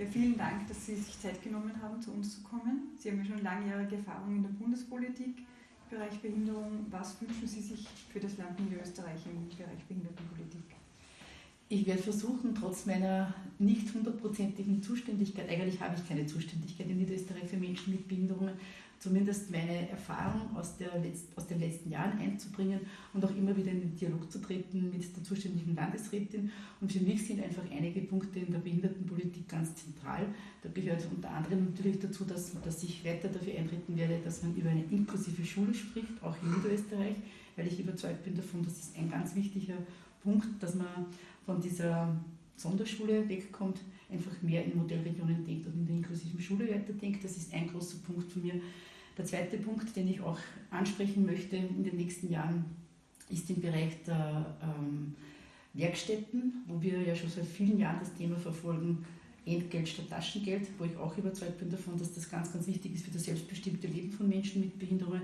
Ja, vielen Dank, dass Sie sich Zeit genommen haben, zu uns zu kommen. Sie haben ja schon langjährige Erfahrung in der Bundespolitik im Bereich Behinderung. Was wünschen Sie sich für das Land Niederösterreich im Bereich Behindertenpolitik? Ich werde versuchen, trotz meiner nicht hundertprozentigen Zuständigkeit, eigentlich habe ich keine Zuständigkeit in Niederösterreich für Menschen mit Behinderungen, zumindest meine Erfahrung aus, Letz-, aus, den letzten Jahren einzubringen und auch immer wieder in den Dialog zu treten mit der zuständigen Landesrätin. Und für mich sind einfach einige Punkte in der Behindertenpolitik ganz zentral. Da gehört unter anderem natürlich dazu, dass, dass ich weiter dafür eintreten werde, dass man über eine inklusive Schule spricht, auch in Niederösterreich, weil ich überzeugt bin davon, dass es ein ganz wichtiger Punkt, dass man von dieser Sonderschule wegkommt, einfach mehr in Modellregionen denkt und in der inklusiven Schule weiterdenkt. Das ist ein großer Punkt von mir. Der zweite Punkt, den ich auch ansprechen möchte in den nächsten Jahren, ist im Bereich der ähm, Werkstätten, wo wir ja schon seit vielen Jahren das Thema verfolgen, Entgelt statt Taschengeld, wo ich auch überzeugt bin davon, dass das ganz, ganz wichtig ist für das selbstbestimmte Leben von Menschen mit Behinderungen.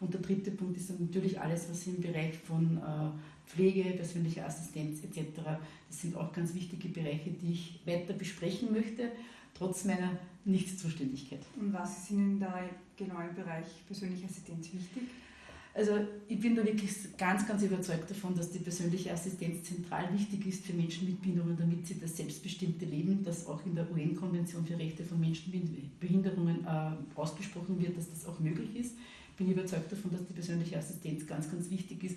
Und der dritte Punkt ist dann natürlich alles, was im Bereich von äh, Pflege, persönlicher Assistenz etc. Das sind auch ganz wichtige Bereiche, die ich weiter besprechen möchte, trotz meiner Nichtzuständigkeit. Und was ist Ihnen da genau im Bereich persönliche Assistenz wichtig? Also ich bin da wirklich ganz, ganz überzeugt davon, dass die persönliche Assistenz zentral wichtig ist für Menschen mit Behinderungen, damit sie das selbstbestimmte Leben, das auch in der UN-Konvention für Rechte von Menschen mit Behinderungen äh, ausgesprochen wird, dass das auch möglich ist. Ich bin überzeugt davon, dass die persönliche Assistenz ganz, ganz wichtig ist.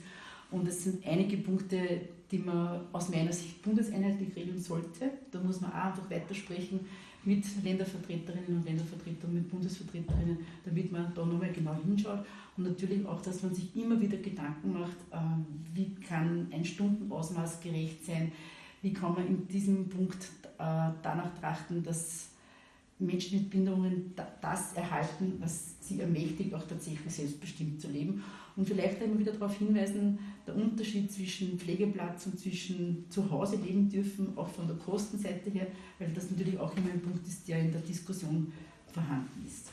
Und es sind einige Punkte, die man aus meiner Sicht bundeseinheitlich regeln sollte. Da muss man auch einfach weitersprechen mit Ländervertreterinnen und Ländervertretern, mit Bundesvertreterinnen, damit man da nochmal genau hinschaut. Und natürlich auch, dass man sich immer wieder Gedanken macht, ähm, wie kann ein Stundenausmaß gerecht sein, wie kann man in diesem Punkt äh, danach trachten, dass Menschen mit Behinderungen das erhalten, was sie ermächtigt, auch tatsächlich selbstbestimmt zu leben. Und vielleicht immer wieder darauf hinweisen, der Unterschied zwischen Pflegeplatz und zwischen zu Hause leben dürfen, auch von der Kostenseite her, weil das natürlich auch immer ein Punkt ist, der in der Diskussion vorhanden ist.